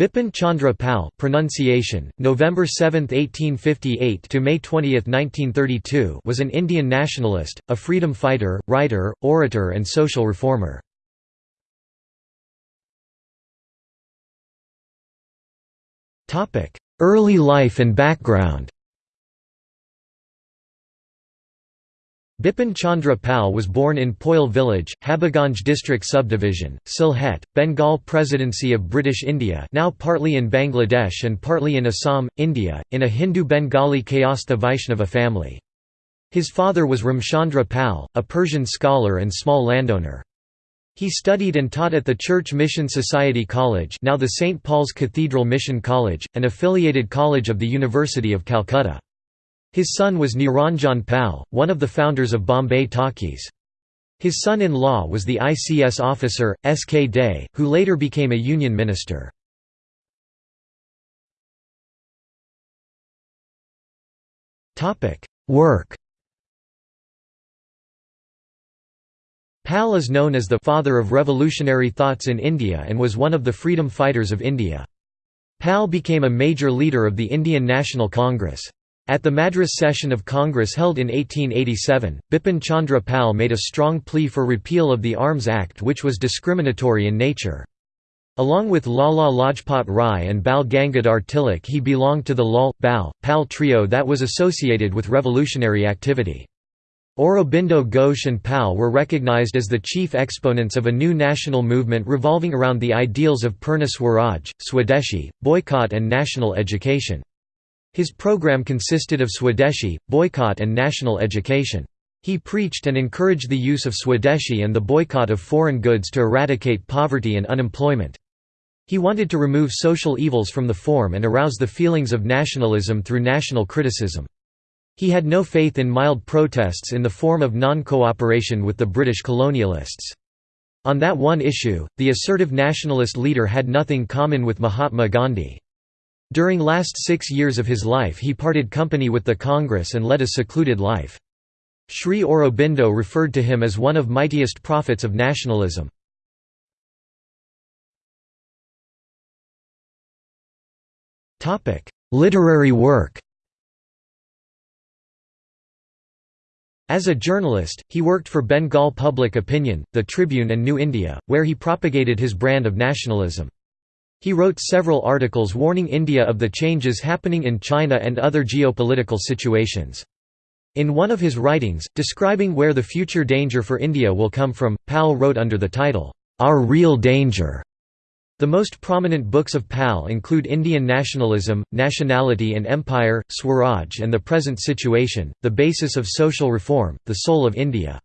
Bipin Chandra Pal pronunciation, November 7, 1858 to May 20, 1932 was an Indian nationalist, a freedom fighter, writer, orator and social reformer. Early life and background Bipin Chandra Pal was born in Poil village, Habiganj district subdivision, Sylhet, Bengal Presidency of British India now partly in Bangladesh and partly in Assam, India, in a Hindu Bengali Kayastha Vaishnava family. His father was Ramchandra Pal, a Persian scholar and small landowner. He studied and taught at the Church Mission Society College now the St. Paul's Cathedral Mission College, an affiliated college of the University of Calcutta. His son was Niranjan Pal, one of the founders of Bombay Talkies. His son-in-law was the ICS officer, S. K. Dey, who later became a union minister. Work Pal is known as the «father of revolutionary thoughts in India» and was one of the freedom fighters of India. Pal became a major leader of the Indian National Congress. At the Madras session of Congress held in 1887, Bipin Chandra Pal made a strong plea for repeal of the Arms Act which was discriminatory in nature. Along with Lala Lajpat Rai and Bal Gangadhar Tilak he belonged to the Lal, Bal, Pal trio that was associated with revolutionary activity. Aurobindo Ghosh and Pal were recognized as the chief exponents of a new national movement revolving around the ideals of Purna Swaraj, Swadeshi, boycott and national education. His program consisted of Swadeshi, boycott and national education. He preached and encouraged the use of Swadeshi and the boycott of foreign goods to eradicate poverty and unemployment. He wanted to remove social evils from the form and arouse the feelings of nationalism through national criticism. He had no faith in mild protests in the form of non-cooperation with the British colonialists. On that one issue, the assertive nationalist leader had nothing common with Mahatma Gandhi. During last six years of his life he parted company with the Congress and led a secluded life. Sri Aurobindo referred to him as one of mightiest prophets of nationalism. Literary work As a journalist, he worked for Bengal Public Opinion, The Tribune and New India, where he propagated his brand of nationalism. He wrote several articles warning India of the changes happening in China and other geopolitical situations. In one of his writings, describing where the future danger for India will come from, Pal wrote under the title, Our Real Danger. The most prominent books of Pal include Indian Nationalism, Nationality and Empire, Swaraj and the Present Situation, The Basis of Social Reform, The Soul of India.